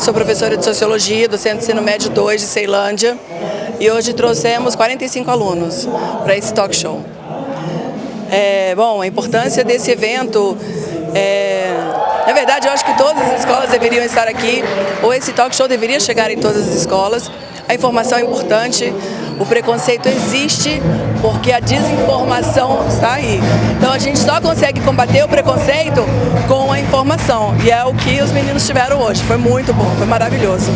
sou professora de Sociologia do Centro de Ensino Médio 2 de Ceilândia e hoje trouxemos 45 alunos para esse talk show. É, bom, a importância desse evento, é, na verdade eu acho que todas as escolas deveriam estar aqui, ou esse talk show deveria chegar em todas as escolas, a informação é importante, o preconceito existe porque a desinformação está aí. Então a gente só consegue combater o preconceito com a informação. E é o que os meninos tiveram hoje. Foi muito bom, foi maravilhoso.